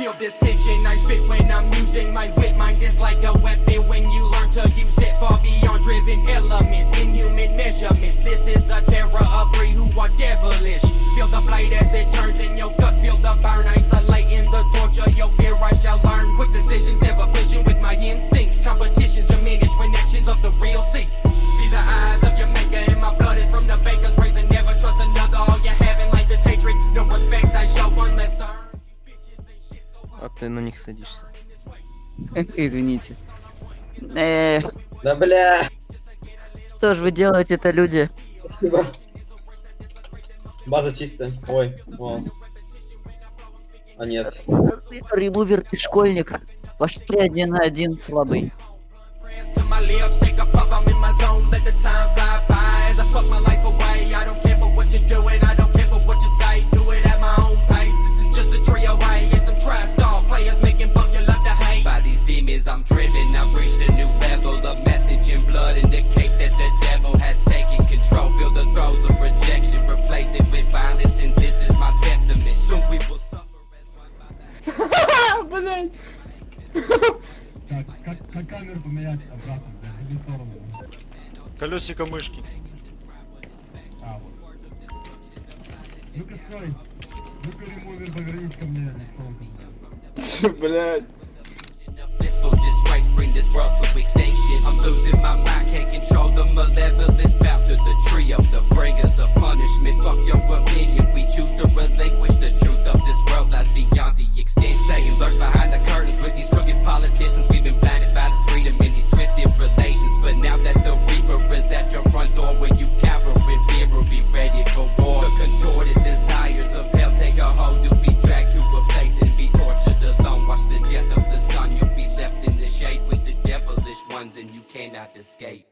Feel this tension, I spit when I'm using my wit. Mind is like a weapon when you learn to use it. Far beyond driven elements, inhuman measurements. This is the terror of three who are devilish. Feel the blade as it turns in your guts. Feel the burn, isolating А ты на них садишься. Извините. Э, Да бля, что же вы делаете-то, люди? спасибо. База чистая. Ой, волос. А нет. Ремувер ты школьник. Пошли один на один слабый. I'm driven, I've reached a new level. A message in blood indicates that the devil has taken control. Feel the throes of rejection, replace it with violence, and this is my testament. Soon we will suffer as one by the Так, как, как камеру поменять обратно, блядь, в другую сторону. Колесико мышки. А, вот. Ну-ка, стой. Ну-ка, ремувер повернись ко мне, лицом ко мне. Блять. bring this world to extinction. I'm losing my mind, can't control the malevolence. Bow to the trio, the bringers of punishment. Fuck your opinion, we choose to relinquish the truth of this world lies beyond the extent. Saying lurks behind the curtains with these crooked politicians. We've been blinded by the freedom in these twisted relations. But now that the reaper is at your front door, when ones, and you cannot escape.